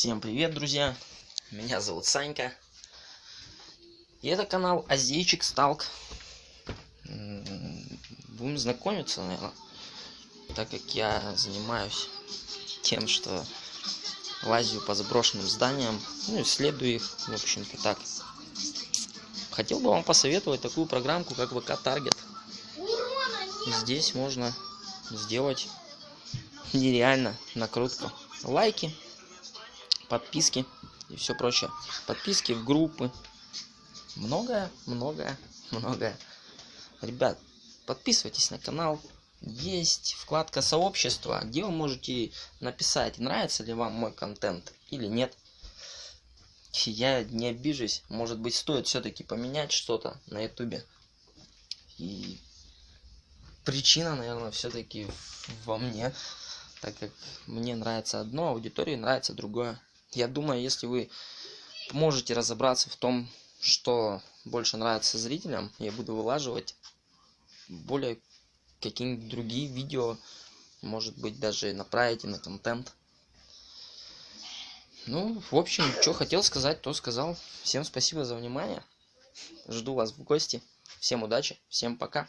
Всем привет, друзья! Меня зовут Санька. И это канал Азейчик Сталк. Будем знакомиться, наверное. Так как я занимаюсь тем, что лазю по заброшенным зданиям, ну, исследую их, в общем-то так. Хотел бы вам посоветовать такую программку, как ВК Таргет. Здесь можно сделать нереально накрутку. Лайки, подписки и все прочее. Подписки в группы. Многое, многое, многое. Ребят, подписывайтесь на канал. Есть вкладка сообщества, где вы можете написать, нравится ли вам мой контент или нет. Я не обижусь. Может быть, стоит все-таки поменять что-то на ютубе. И причина, наверное, все-таки во мне, так как мне нравится одно, а аудитории нравится другое. Я думаю, если вы можете разобраться в том, что больше нравится зрителям, я буду вылаживать более какие-нибудь другие видео, может быть, даже направите на контент. Ну, в общем, что хотел сказать, то сказал. Всем спасибо за внимание. Жду вас в гости. Всем удачи, всем пока.